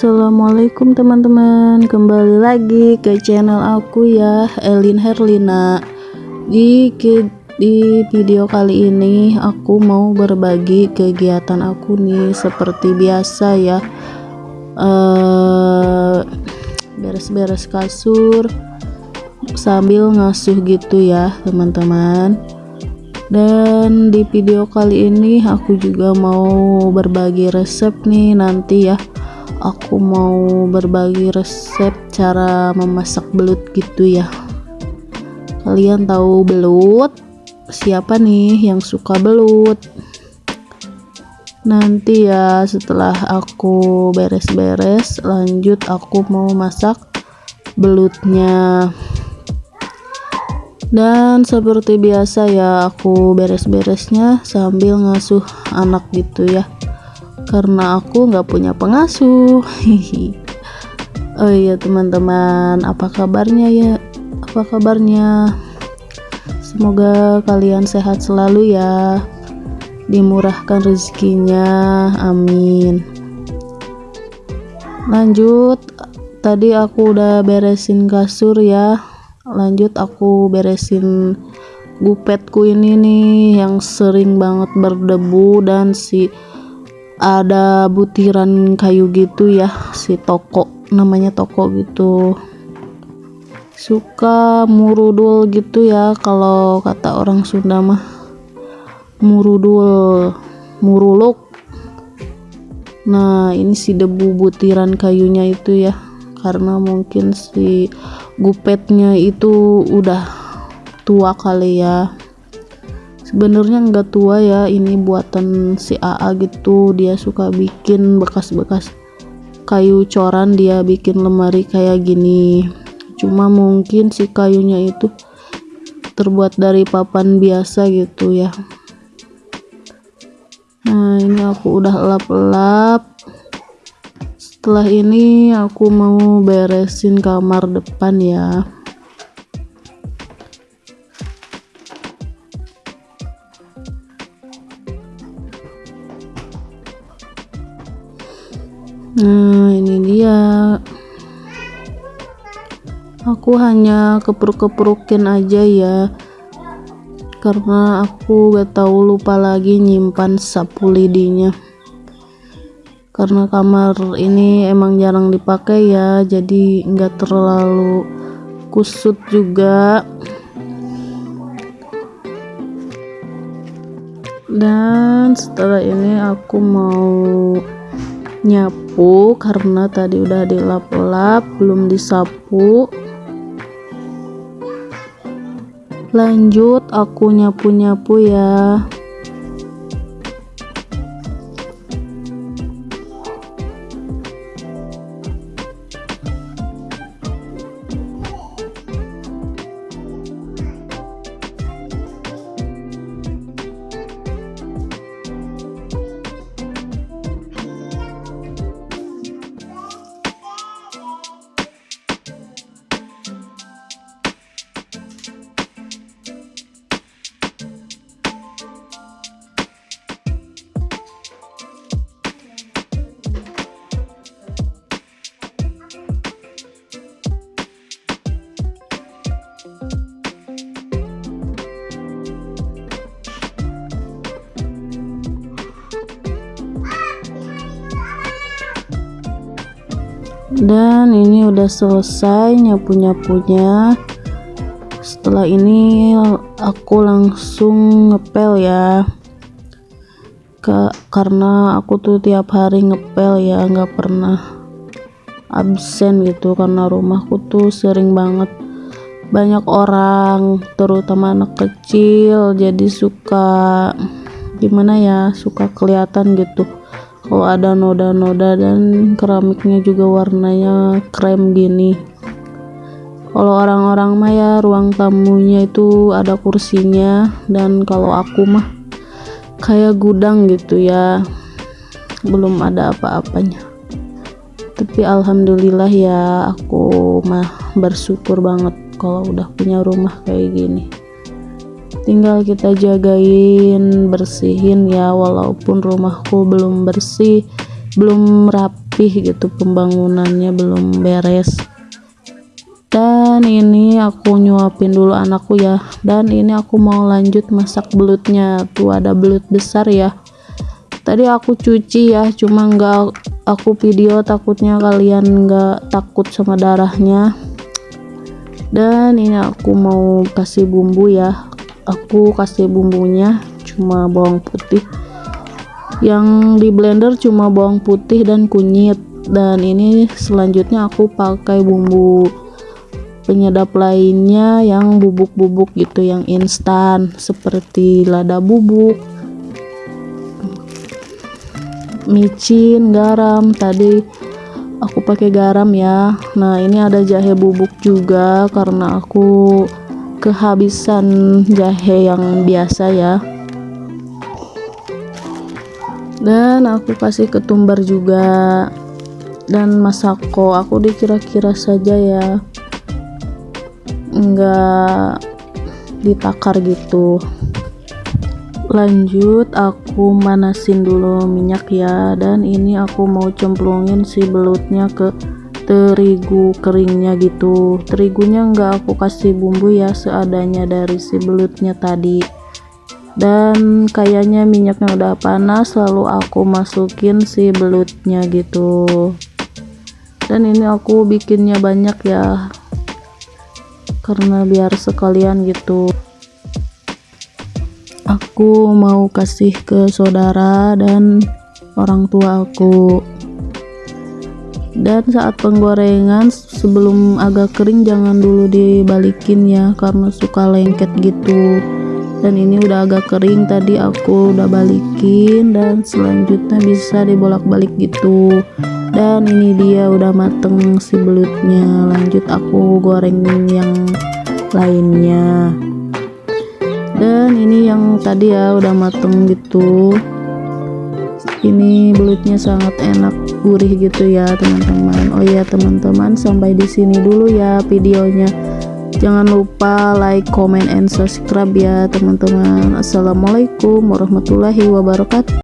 Assalamualaikum teman-teman. Kembali lagi ke channel aku ya Elin Herlina. Di, di video kali ini Aku mau berbagi kegiatan aku nih Seperti biasa ya. Eh, Beres-beres kasur Sambil ngasuh gitu ya teman-teman. Dan di video kali ini aku juga mau berbagi resep nih nanti ya aku mau berbagi resep cara memasak belut gitu ya. Kalian tahu belut? Siapa nih yang suka belut? Nanti ya setelah aku beres-beres lanjut aku mau masak belutnya. Dan seperti biasa ya aku beres-beresnya sambil ngasuh anak gitu ya karena aku nggak punya pengasuh. Oh iya teman-teman apa kabarnya ya? Apa kabarnya? Semoga kalian sehat selalu ya. Dimurahkan rezekinya. Amin. Lanjut tadi aku udah beresin kasur ya. Lanjut aku beresin gupetku ini nih yang sering banget berdebu dan si ada butiran kayu gitu ya si toko namanya toko gitu. Suka murudul gitu ya kalau kata orang Sunda mah. Murudul muruluk. Nah ini si debu butiran kayunya itu ya karena mungkin si gupetnya itu udah tua kali ya sebenarnya nggak tua ya ini buatan si AA gitu. Dia suka bikin bekas-bekas kayu coran dia bikin lemari kayak gini. Cuma mungkin si kayunya itu terbuat dari papan biasa gitu ya. Nah ini aku udah lap-lap. Setelah ini aku mau beresin kamar depan ya dia aku hanya kepruk-keprukin aja ya. Karena aku gak tahu lupa lagi nyimpan sapu lidinya. Karena kamar ini emang jarang dipakai ya jadi nggak terlalu kusut juga. Dan setelah ini aku mau nyapu karena tadi udah dilap-lap belum disapu. Lanjut aku nyapu-nyapu ya dan ini udah selesai nyapu-nyapunya. Setelah ini aku langsung ngepel ya. Karena aku tuh tiap hari ngepel ya nggak pernah absen gitu karena rumahku tuh sering banget banyak orang terutama anak kecil jadi suka gimana ya suka kelihatan gitu kalau ada noda-noda dan keramiknya juga warnanya krem gini. Kalau orang-orang mah ya ruang tamunya itu ada kursinya. Dan kalau aku mah kayak gudang gitu ya. Belum ada apa-apanya. Tapi alhamdulillah ya aku mah bersyukur banget kalau udah punya rumah kayak gini tinggal kita jagain bersihin ya walaupun rumahku belum bersih belum rapi rapih gitu pembangunannya belum beres. Dan ini aku nyuapin dulu anakku ya. Dan ini aku mau lanjut masak belutnya. Tuh ada belut besar ya. Tadi aku cuci ya cuma enggak aku video takutnya kalian enggak takut sama darahnya. Dan ini aku mau kasih bumbu ya aku kasih bumbunya cuma bawang putih. Yang di blender cuma bawang putih dan kunyit. Dan ini selanjutnya aku pakai bumbu penyedap lainnya yang bubuk-bubuk gitu yang instan seperti lada bubuk micin garam. Tadi aku pakai garam ya. Nah ini ada jahe bubuk juga karena aku kehabisan jahe yang biasa ya. Dan aku kasih ketumbar juga. Dan masako aku dikira-kira saja ya. Enggak ditakar gitu. Lanjut aku manasin dulu minyak ya. Dan ini aku mau cemplungin si belutnya ke terigu keringnya gitu. Terigunya enggak aku kasih bumbu ya seadanya dari si belutnya tadi. Dan kayaknya minyaknya udah panas lalu aku masukin si belutnya gitu. Dan ini aku bikinnya banyak ya karena biar sekalian gitu. Aku mau kasih ke saudara dan orang tua aku dan saat penggorengan sebelum agak kering jangan dulu dibalikin ya karena suka lengket gitu. Dan ini udah agak kering tadi aku udah balikin dan selanjutnya bisa dibolak-balik gitu. Dan ini dia udah mateng si belutnya. Lanjut aku goreng yang lainnya. Dan ini yang tadi ya udah mateng gitu ini belutnya sangat enak gurih gitu ya teman-teman. Oh ya teman-teman sampai di sini dulu ya videonya. Jangan lupa like comment and subscribe ya teman-teman. Assalamualaikum warahmatullahi wabarakatuh